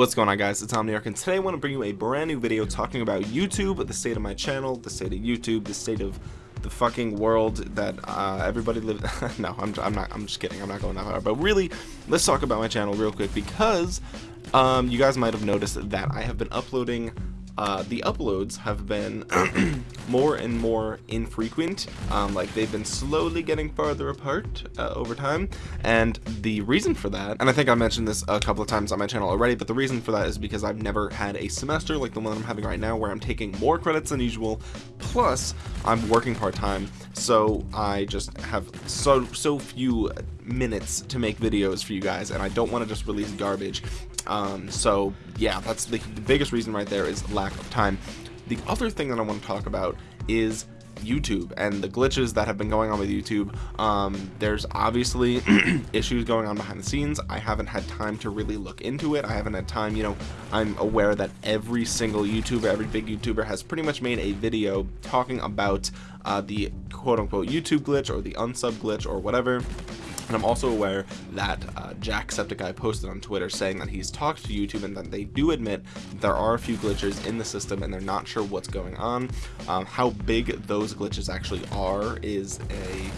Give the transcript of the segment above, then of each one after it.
What's going on guys, it's Omniarch and today I want to bring you a brand new video talking about YouTube, the state of my channel, the state of YouTube, the state of the fucking world that uh, everybody lives no I'm, I'm not I'm just kidding I'm not going that far but really let's talk about my channel real quick because um, you guys might have noticed that I have been uploading uh, the uploads have been more and more infrequent. Um, like they've been slowly getting farther apart uh, over time. And the reason for that and I think I mentioned this a couple of times on my channel already but the reason for that is because I've never had a semester like the one I'm having right now where I'm taking more credits than usual plus I'm working part-time. So I just have so so few minutes to make videos for you guys and I don't want to just release garbage um, so yeah that's the, the biggest reason right there is lack of time the other thing that I want to talk about is YouTube and the glitches that have been going on with YouTube. Um, there's obviously issues going on behind the scenes. I haven't had time to really look into it. I haven't had time, you know, I'm aware that every single YouTuber, every big YouTuber has pretty much made a video talking about uh, the quote unquote YouTube glitch or the unsub glitch or whatever and I'm also aware that uh, Jacksepticeye posted on Twitter saying that he's talked to YouTube and that they do admit there are a few glitches in the system and they're not sure what's going on. Um, how big those glitches actually are is a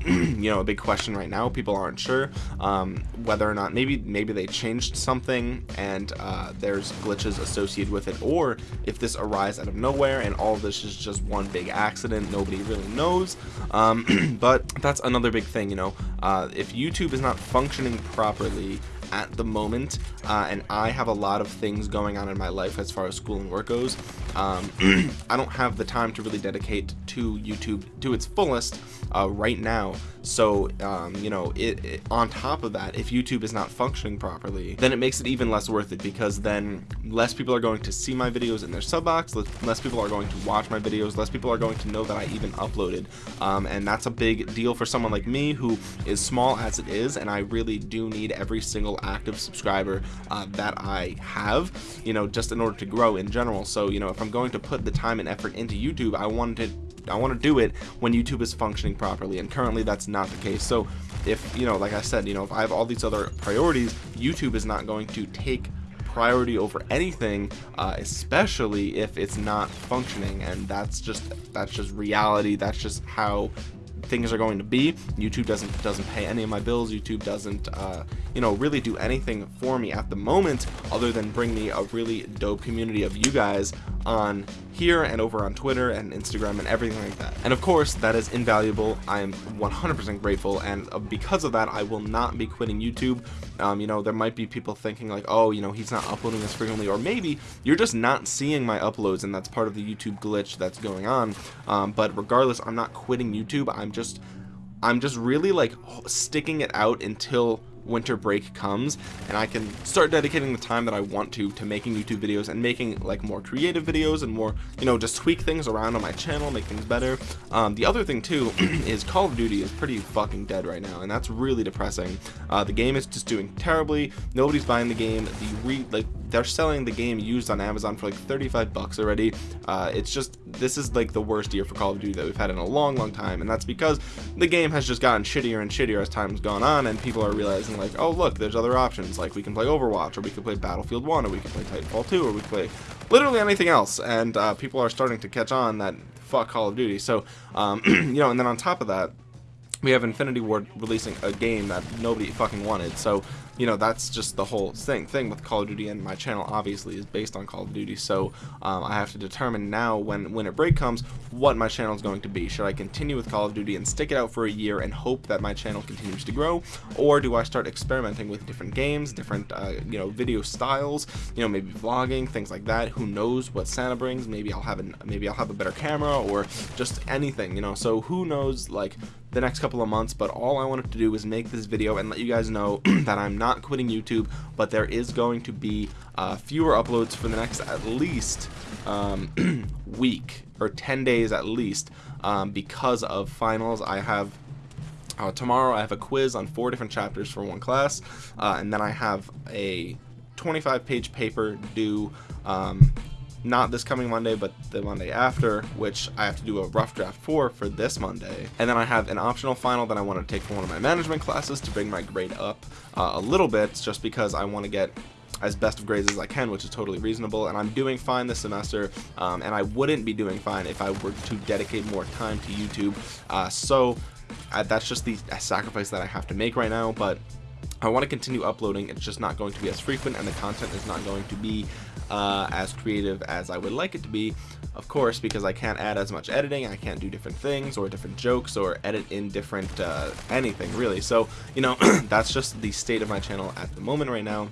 you know a big question right now people aren't sure um, whether or not maybe maybe they changed something and uh, there's glitches associated with it or if this arises out of nowhere and all this is just one big accident nobody really knows. Um, but that's another big thing you know uh, if YouTube is not functioning properly at the moment uh, and I have a lot of things going on in my life as far as school and work goes. Um, I don't have the time to really dedicate to YouTube to its fullest uh, right now so um, you know it, it, on top of that if YouTube is not functioning properly then it makes it even less worth it because then less people are going to see my videos in their sub box less people are going to watch my videos less people are going to know that I even uploaded. Um, and that's a big deal for someone like me who is small as it is and I really do need every single active subscriber uh, that I have you know just in order to grow in general. So you know if I'm going to put the time and effort into YouTube I wanted I want to do it when YouTube is functioning properly and currently that's not the case. So if you know like I said you know if I have all these other priorities YouTube is not going to take priority over anything uh, especially if it's not functioning and that's just that's just reality that's just how things are going to be. Youtube doesn't doesn't pay any of my bills youtube doesn't uh, you know really do anything for me at the moment other than bring me a really dope community of you guys on here and over on Twitter and Instagram and everything like that. And of course, that is invaluable. I am 100% grateful, and uh, because of that, I will not be quitting YouTube. Um, you know, there might be people thinking like, oh, you know, he's not uploading as frequently, or maybe you're just not seeing my uploads, and that's part of the YouTube glitch that's going on. Um, but regardless, I'm not quitting YouTube. I'm just, I'm just really like sticking it out until winter break comes and I can start dedicating the time that I want to to making YouTube videos and making like more creative videos and more you know just tweak things around on my channel make things better. Um, the other thing too is Call of Duty is pretty fucking dead right now and that's really depressing. Uh, the game is just doing terribly. Nobody's buying the game. The re like they're selling the game used on Amazon for like 35 bucks already. Uh, it's just this is like the worst year for Call of Duty that we've had in a long long time and that's because the game has just gotten shittier and shittier as time's gone on and people are realizing like oh look there's other options. Like we can play Overwatch or we can play Battlefield 1 or we can play Titanfall 2 or we play literally anything else. And uh, people are starting to catch on that fuck Call of Duty. So um, you know and then on top of that we have Infinity Ward releasing a game that nobody fucking wanted so you know that's just the whole thing thing with Call of Duty and my channel obviously is based on Call of Duty so um, I have to determine now when when a break comes what my channel is going to be. Should I continue with Call of Duty and stick it out for a year and hope that my channel continues to grow or do I start experimenting with different games different uh, you know video styles you know maybe vlogging things like that? Who knows what Santa brings? Maybe I'll have an maybe I'll have a better camera or just anything you know? So who knows like the next couple of months but all I wanted to do was make this video and let you guys know that I'm not quitting YouTube but there is going to be uh, fewer uploads for the next at least um, week or 10 days at least um, because of finals. I have uh, tomorrow I have a quiz on four different chapters for one class uh, and then I have a 25 page paper due um, not this coming Monday, but the Monday after, which I have to do a rough draft for for this Monday. And then I have an optional final that I want to take for one of my management classes to bring my grade up uh, a little bit, just because I want to get as best of grades as I can, which is totally reasonable. And I'm doing fine this semester, um, and I wouldn't be doing fine if I were to dedicate more time to YouTube. Uh, so uh, that's just the sacrifice that I have to make right now. But I want to continue uploading. It's just not going to be as frequent, and the content is not going to be uh, as creative as I would like it to be. Of course, because I can't add as much editing, I can't do different things or different jokes or edit in different uh, anything really. So, you know, that's just the state of my channel at the moment right now.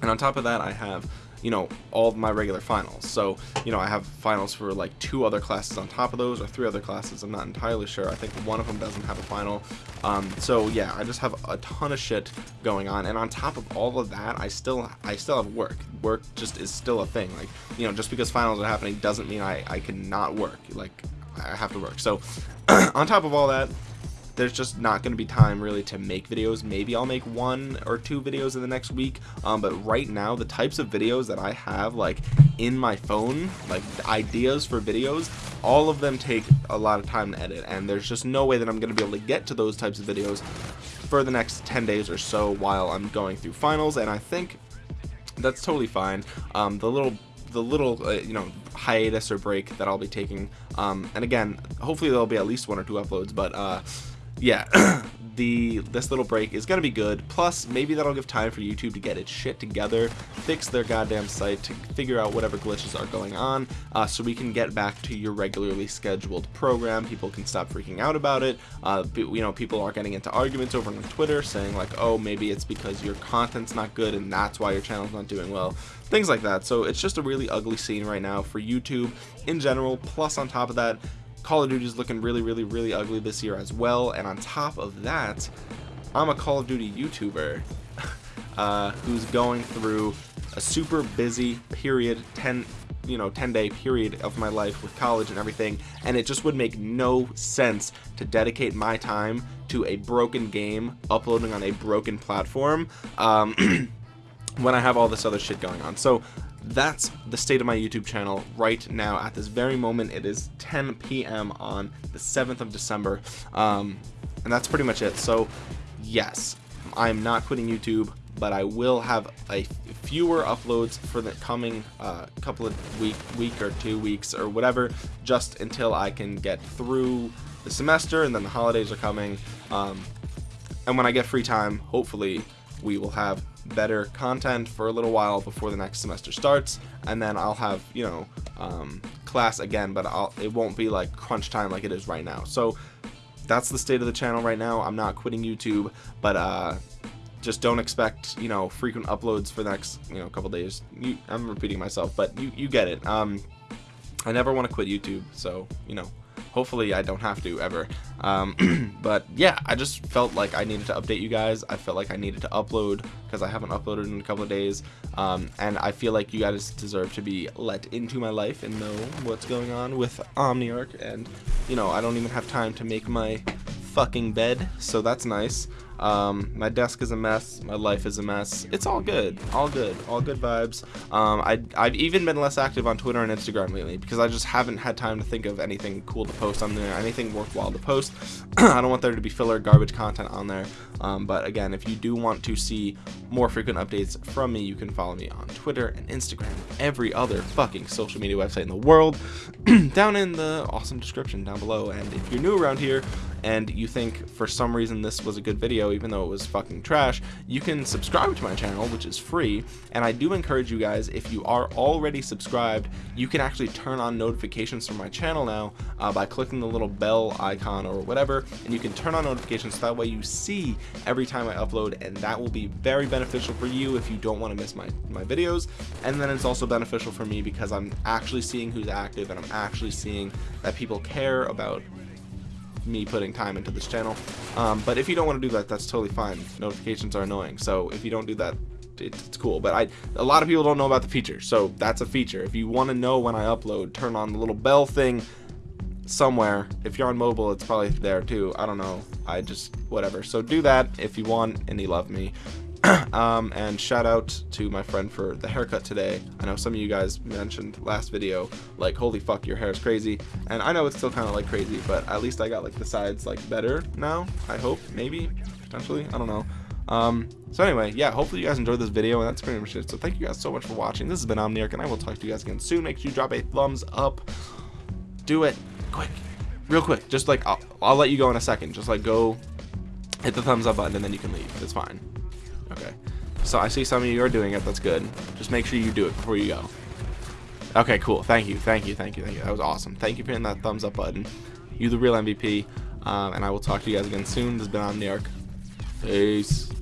And on top of that, I have you know all of my regular finals. So you know I have finals for like two other classes on top of those or three other classes I'm not entirely sure. I think one of them doesn't have a final. Um, so yeah I just have a ton of shit going on. And on top of all of that I still I still have work. Work just is still a thing. Like you know just because finals are happening doesn't mean I, I cannot work. Like I have to work. So on top of all that there's just not going to be time really to make videos. Maybe I'll make one or two videos in the next week um, but right now the types of videos that I have like in my phone like ideas for videos all of them take a lot of time to edit and there's just no way that I'm gonna be able to get to those types of videos for the next 10 days or so while I'm going through finals and I think that's totally fine. Um, the little the little uh, you know hiatus or break that I'll be taking um, and again hopefully there'll be at least one or two uploads but uh, yeah, the this little break is gonna be good. Plus, maybe that'll give time for YouTube to get its shit together, fix their goddamn site, to figure out whatever glitches are going on, uh, so we can get back to your regularly scheduled program. People can stop freaking out about it. Uh, you know, people are getting into arguments over on Twitter, saying like, oh, maybe it's because your content's not good and that's why your channel's not doing well. Things like that. So it's just a really ugly scene right now for YouTube in general. Plus, on top of that Call of Duty is looking really, really, really ugly this year as well. And on top of that, I'm a Call of Duty YouTuber uh, who's going through a super busy period, 10, you know, 10 day period of my life with college and everything. And it just would make no sense to dedicate my time to a broken game uploading on a broken platform. Um, when I have all this other shit going on. So that's the state of my YouTube channel right now at this very moment. It is 10 p.m. on the 7th of December. Um, and that's pretty much it. So yes, I'm not quitting YouTube, but I will have a fewer uploads for the coming uh, couple of week, week or two weeks or whatever, just until I can get through the semester and then the holidays are coming. Um, and when I get free time, hopefully we will have better content for a little while before the next semester starts and then I'll have you know um, class again but I'll it won't be like crunch time like it is right now. So that's the state of the channel right now. I'm not quitting YouTube but uh just don't expect you know frequent uploads for the next you know couple days. You, I'm repeating myself but you you get it. Um I never want to quit YouTube so you know hopefully I don't have to ever. Um, but yeah I just felt like I needed to update you guys. I felt like I needed to upload because I haven't uploaded in a couple of days. Um, and I feel like you guys deserve to be let into my life and know what's going on with Omniarch. And you know I don't even have time to make my fucking bed so that's nice um, my desk is a mess. My life is a mess. It's all good. All good. All good vibes. Um, I, I've even been less active on Twitter and Instagram lately because I just haven't had time to think of anything cool to post on there, anything worthwhile to post. I don't want there to be filler garbage content on there. Um, but again, if you do want to see more frequent updates from me, you can follow me on Twitter and Instagram, every other fucking social media website in the world, down in the awesome description down below. And if you're new around here, and you think for some reason this was a good video even though it was fucking trash you can subscribe to my channel which is free. And I do encourage you guys if you are already subscribed you can actually turn on notifications from my channel now uh, by clicking the little bell icon or whatever and you can turn on notifications. So that way you see every time I upload and that will be very beneficial for you if you don't want to miss my my videos. And then it's also beneficial for me because I'm actually seeing who's active and I'm actually seeing that people care about me putting time into this channel. Um, but if you don't want to do that, that's totally fine. Notifications are annoying. So if you don't do that, it's cool. But I, a lot of people don't know about the feature. So that's a feature. If you want to know when I upload, turn on the little bell thing somewhere. If you're on mobile, it's probably there too. I don't know. I just, whatever. So do that if you want and you love me. um, and shout out to my friend for the haircut today. I know some of you guys mentioned last video, like, holy fuck, your hair is crazy. And I know it's still kind of like crazy, but at least I got like the sides like better now, I hope, maybe, potentially, I don't know. Um, so anyway, yeah, hopefully you guys enjoyed this video, and that's pretty much it. So thank you guys so much for watching. This has been Omniarch, and I will talk to you guys again soon. Make sure you drop a thumbs up. Do it quick, real quick. Just like I'll, I'll let you go in a second. Just like go hit the thumbs up button, and then you can leave. It's fine. Okay. So I see some of you are doing it. That's good. Just make sure you do it before you go. Okay, cool. Thank you, thank you, thank you, thank you. That was awesome. Thank you for hitting that thumbs up button. You the real MVP. Um, and I will talk to you guys again soon. This has been Omniarch. Peace.